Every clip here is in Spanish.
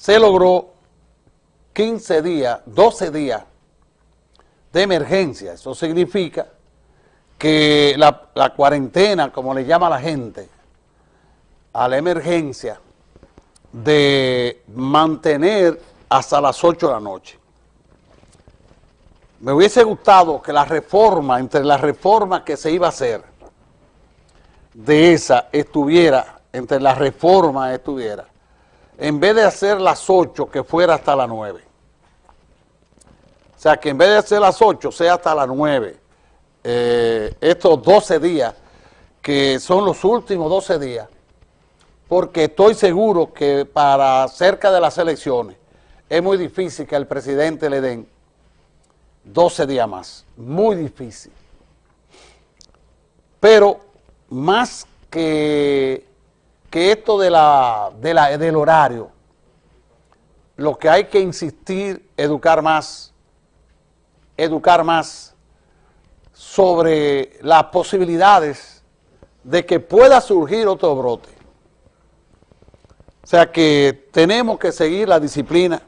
se logró 15 días, 12 días de emergencia. Eso significa que la, cuarentena, como le llama la gente, a la emergencia, de mantener hasta las 8 de la noche. Me hubiese gustado que la reforma, entre las reformas que se iba a hacer, de esa estuviera, entre las reformas estuviera, en vez de hacer las 8, que fuera hasta las 9. O sea, que en vez de hacer las 8, sea hasta las 9. Eh, estos 12 días, que son los últimos 12 días, porque estoy seguro que para cerca de las elecciones es muy difícil que al presidente le den 12 días más, muy difícil. Pero más que, que esto de la, de la, del horario, lo que hay que insistir, educar más, educar más sobre las posibilidades de que pueda surgir otro brote. O sea que tenemos que seguir la disciplina,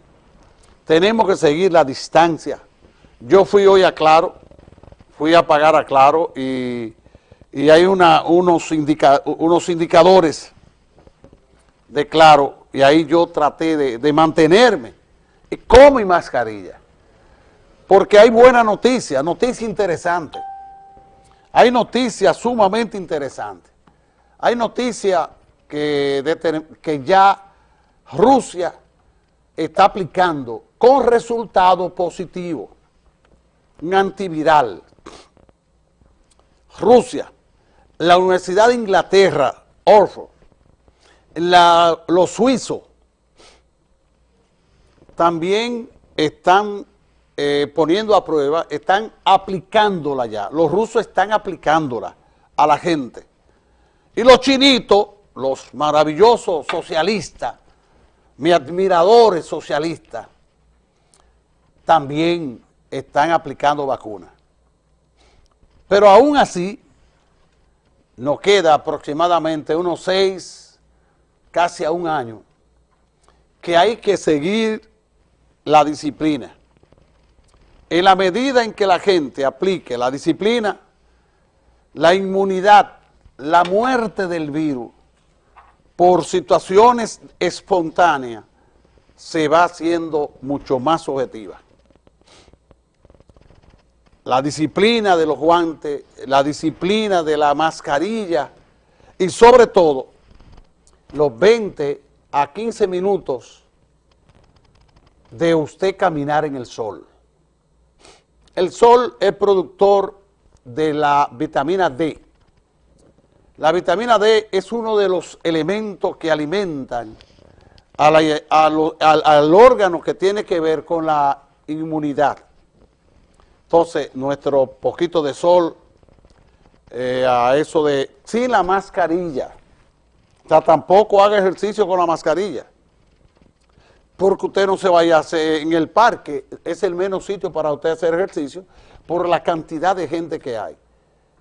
tenemos que seguir la distancia. Yo fui hoy a Claro, fui a pagar a Claro y, hay una, unos, unos indicadores de Claro y ahí yo traté de, de mantenerme con mi mascarilla. Porque hay buena noticia, noticia interesante. Hay noticias sumamente interesantes. Hay noticias que, que ya Rusia está aplicando con resultado positivo un antiviral. Rusia, la Universidad de Inglaterra, Los suizos también están eh, poniendo a prueba, están aplicándola ya. Los rusos están aplicándola a la gente. Y los chinitos los maravillosos socialistas, mis admiradores socialistas, también están aplicando vacunas. Pero aún así, nos queda aproximadamente unos seis, casi a un año, que hay que seguir la disciplina. En la medida en que la gente aplique la disciplina, la inmunidad, la muerte del virus, por situaciones espontáneas, se va haciendo mucho más objetiva. La disciplina de los guantes, la disciplina de la mascarilla y sobre todo los 20 a 15 minutos de usted caminar en el sol. El sol es productor de la vitamina D, la vitamina D es uno de los elementos que alimentan al, órgano que tiene que ver con la inmunidad. Entonces, nuestro poquito de sol, eh, a eso de, sin la mascarilla, sea, tampoco haga ejercicio con la mascarilla, porque usted no se vaya a hacer en el parque, es el menos sitio para usted hacer ejercicio, por la cantidad de gente que hay.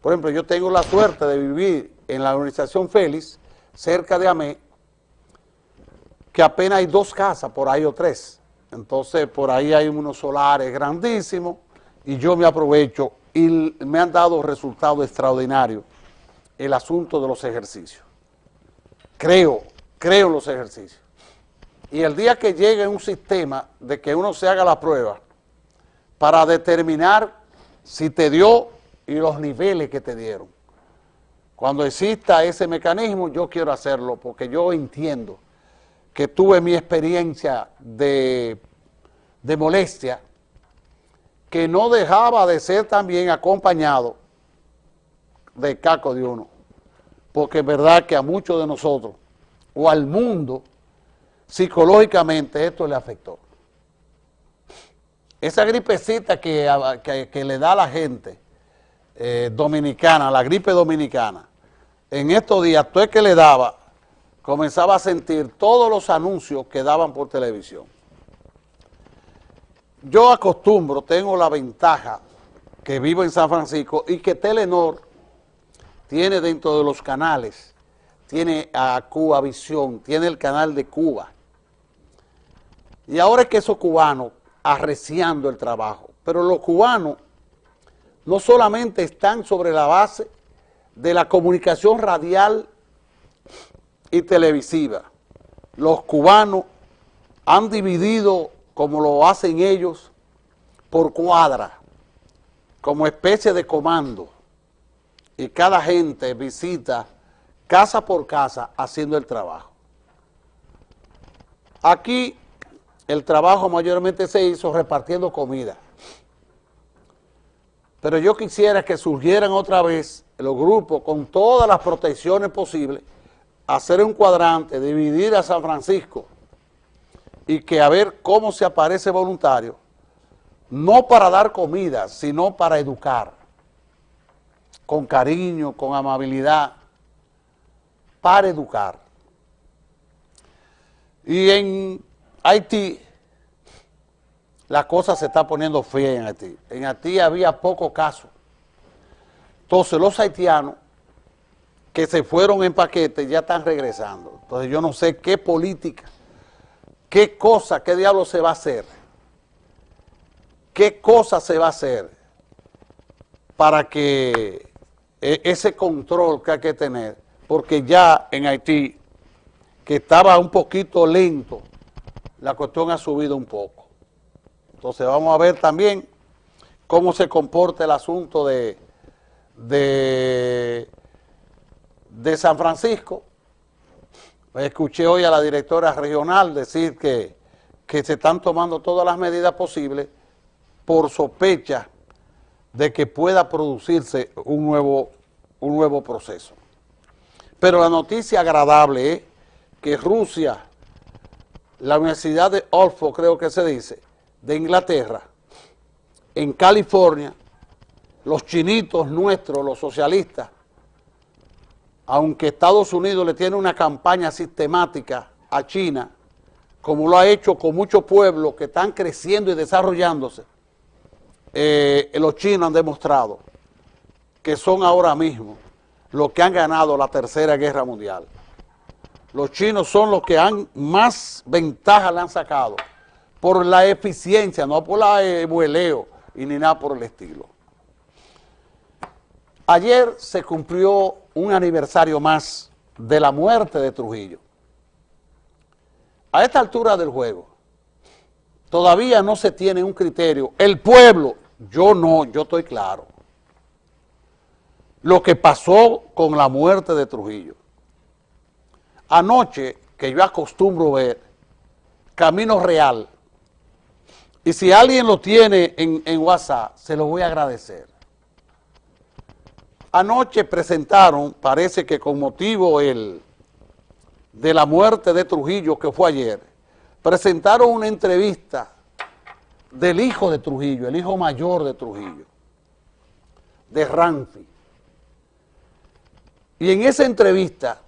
Por ejemplo, yo tengo la suerte de vivir en la organización Félix, cerca de Amé, que apenas hay dos casas, por ahí o tres. Entonces, por ahí hay unos solares grandísimos y yo me aprovecho y me han dado resultados extraordinarios el asunto de los ejercicios. Creo, creo los ejercicios. Y el día que llegue un sistema de que uno se haga la prueba para determinar si te dio y los niveles que te dieron. Cuando exista ese mecanismo, yo quiero hacerlo porque yo entiendo que tuve mi experiencia de, de molestia que no dejaba de ser también acompañado de caco de uno. Porque es verdad que a muchos de nosotros, o al mundo, psicológicamente esto le afectó. Esa gripecita que, que le da a la gente, eh, dominicana, la gripe dominicana, en estos días, todo el que le daba, comenzaba a sentir todos los anuncios que daban por televisión. Yo acostumbro, tengo la ventaja que vivo en San Francisco y que Telenor tiene dentro de los canales, tiene a Cuba Visión, tiene el canal de Cuba. Y ahora es que esos cubanos arreciando el trabajo, pero los cubanos no solamente están sobre la base de la comunicación radial y televisiva, los cubanos han dividido, como lo hacen ellos, por cuadra, como especie de comando, y cada gente visita casa por casa haciendo el trabajo. Aquí el trabajo mayormente se hizo repartiendo comida. Pero yo quisiera que surgieran otra vez los grupos con todas las protecciones posibles, hacer un cuadrante, dividir a San Francisco y que a ver cómo se aparece voluntario, no para dar comida, sino para educar, con cariño, con amabilidad, para educar. Y en Haití, la cosa se está poniendo fea en Haití. En Haití había poco caso. Entonces los haitianos que se fueron en paquete ya están regresando. Entonces yo no sé qué política, qué cosa, qué diablo se va a hacer, qué cosa se va a hacer para que ese control que hay que tener, porque ya en Haití, que estaba un poquito lento, la cuestión ha subido un poco. Entonces vamos a ver también cómo se comporta el asunto de, de, de San Francisco. Escuché hoy a la directora regional decir que, que se están tomando todas las medidas posibles por sospecha de que pueda producirse un nuevo, un nuevo proceso. Pero la noticia agradable es que Rusia la Universidad de Oxford, creo que se dice, de Inglaterra, en California, los chinitos nuestros, los socialistas, aunque Estados Unidos le tiene una campaña sistemática a China, como lo ha hecho con muchos pueblos que están creciendo y desarrollándose, eh, los chinos han demostrado que son ahora mismo los que han ganado la tercera guerra mundial los chinos son los que han más ventaja le han sacado por la eficiencia, no por la vueleo y ni nada por el estilo. Ayer se cumplió un aniversario más de la muerte de Trujillo. A esta altura del juego, todavía no se tiene un criterio. El pueblo, yo no, yo estoy claro. Lo que pasó con la muerte de Trujillo. Anoche, que yo acostumbro ver, Camino Real, y si alguien lo tiene en, WhatsApp, se lo voy a agradecer. Anoche presentaron, parece que con motivo el, de la muerte de Trujillo, que fue ayer, presentaron una entrevista del hijo de Trujillo, el hijo mayor de Trujillo, de Ranfi. Y en esa entrevista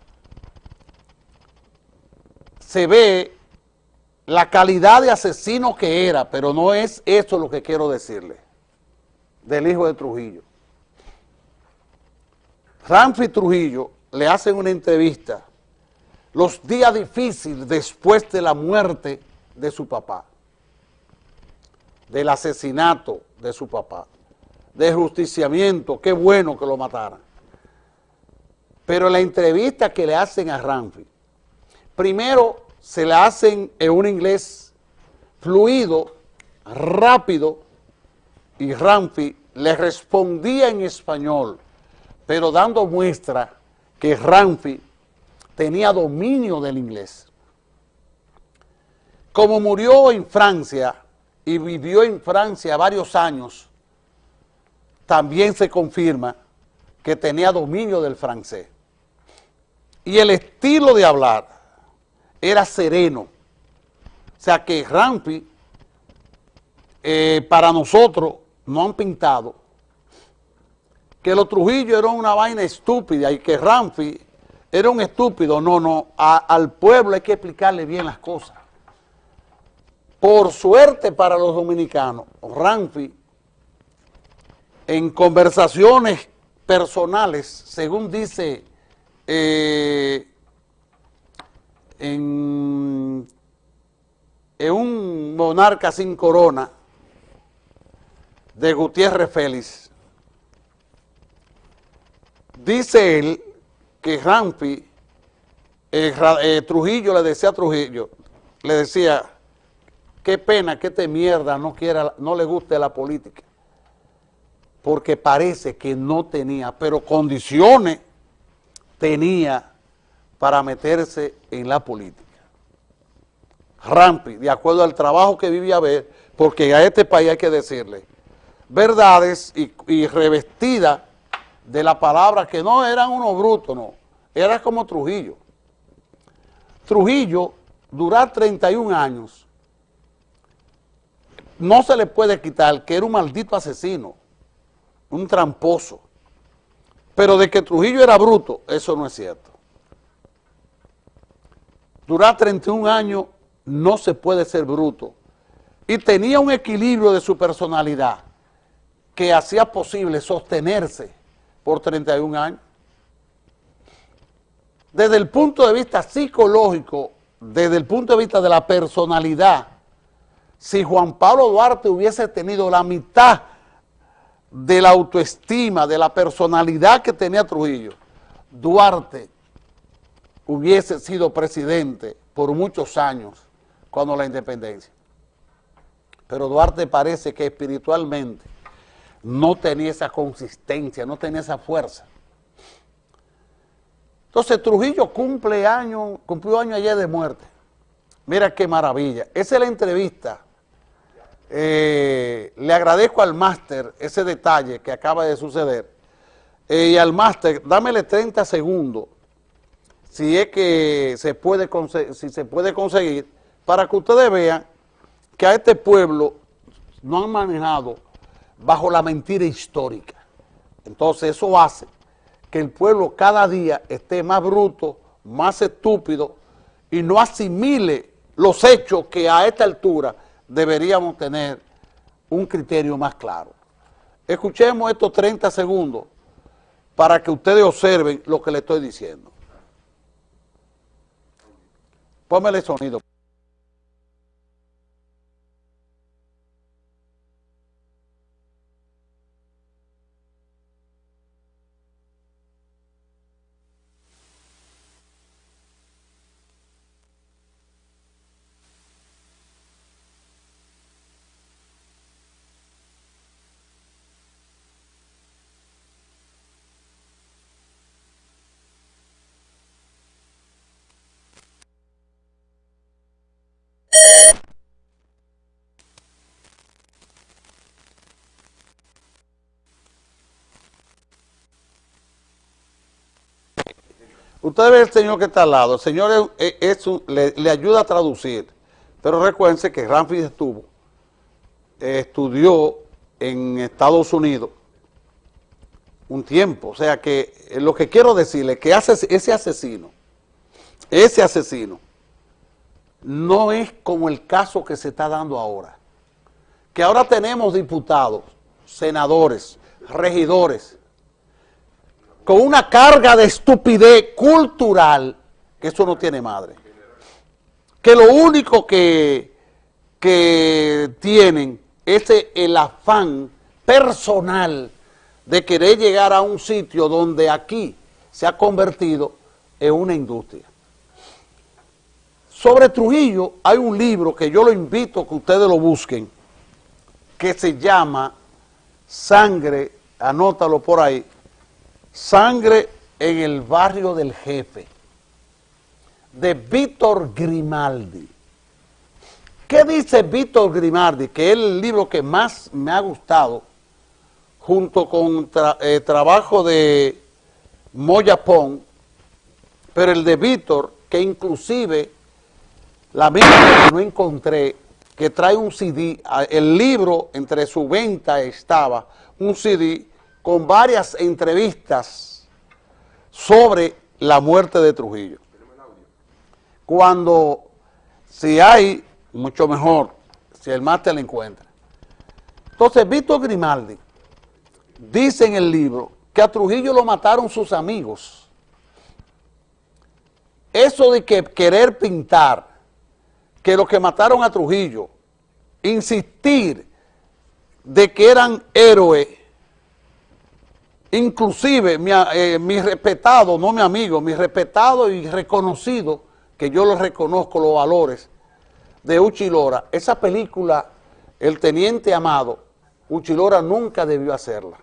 se ve la calidad de asesino que era, pero no es eso lo que quiero decirle, del hijo de Trujillo. Ramfi Trujillo le hacen una entrevista los días difíciles después de la muerte de su papá, del asesinato de su papá, de justiciamiento, qué bueno que lo mataran. Pero la entrevista que le hacen a Ramfi, primero se la hacen en un inglés fluido, rápido, y Ramfi le respondía en español, pero dando muestra que Ramfi tenía dominio del inglés. Como murió en Francia y vivió en Francia varios años, también se confirma que tenía dominio del francés. Y el estilo de hablar era sereno. O sea que Rampi, eh, para nosotros, no han pintado que los Trujillo eran una vaina estúpida y que Ramfi era un estúpido. No, no, al pueblo hay que explicarle bien las cosas. Por suerte para los dominicanos, Ramfi, en conversaciones personales, según dice eh, en, un monarca sin corona de Gutiérrez Félix, dice él que Rampi, eh, eh, Trujillo le decía a Trujillo, le decía, qué pena que este mierda no, quiera, no le guste la política, porque parece que no tenía, pero condiciones tenía para meterse en la política. Rampi, de acuerdo al trabajo que vivía ver, porque a este país hay que decirle verdades y, y revestida de la palabra que no eran unos brutos, no, era como Trujillo. Trujillo, durar 31 años, no se le puede quitar que era un maldito asesino, un tramposo, pero de que Trujillo era bruto, eso no es cierto. Durar 31 años no se puede ser bruto. Y tenía un equilibrio de su personalidad que hacía posible sostenerse por 31 años. Desde el punto de vista psicológico, desde el punto de vista de la personalidad, si Juan Pablo Duarte hubiese tenido la mitad de la autoestima, de la personalidad que tenía Trujillo, Duarte hubiese sido presidente por muchos años cuando la independencia. Pero Duarte parece que espiritualmente no tenía esa consistencia, no tenía esa fuerza. Entonces Trujillo cumple año, cumplió año ayer de muerte. Mira qué maravilla. Esa es la entrevista. Eh, le agradezco al máster ese detalle que acaba de suceder. Eh, y al máster, dámele 30 segundos, si es que se puede, si se puede conseguir, para que ustedes vean que a este pueblo no han manejado bajo la mentira histórica. Entonces eso hace que el pueblo cada día esté más bruto, más estúpido y no asimile los hechos que a esta altura deberíamos tener un criterio más claro. Escuchemos estos 30 segundos para que ustedes observen lo que le estoy diciendo. Póngale sonido. Usted ve el señor que está al lado, el señor le, ayuda a traducir, pero recuérdense que Ramfi estuvo, estudió en Estados Unidos un tiempo, o sea que eh, lo que quiero decirle es que ese asesino, ese asesino, no es como el caso que se está dando ahora, que ahora tenemos diputados, senadores, regidores, con una carga de estupidez cultural que eso no tiene madre. Que lo único que, que tienen es el afán personal de querer llegar a un sitio donde aquí se ha convertido en una industria. Sobre Trujillo hay un libro que yo lo invito a que ustedes lo busquen, que se llama Sangre, anótalo por ahí, Sangre en el barrio del jefe, de Víctor Grimaldi. ¿Qué dice Víctor Grimaldi? Que es el libro que más me ha gustado, junto con el eh, trabajo de Moya Pong, pero el de Víctor, que inclusive la misma que no encontré, que trae un CD, el libro entre su venta estaba un CD con varias entrevistas sobre la muerte de Trujillo. Cuando, si hay, mucho mejor, si el máster la encuentra. Entonces, Víctor Grimaldi dice en el libro que a Trujillo lo mataron sus amigos. Eso de que querer pintar que los que mataron a Trujillo, insistir de que eran héroes, inclusive mi, eh, mi respetado, no mi amigo, mi respetado y reconocido, que yo lo reconozco los valores de Uchilora, esa película, El Teniente Amado, Uchilora nunca debió hacerla.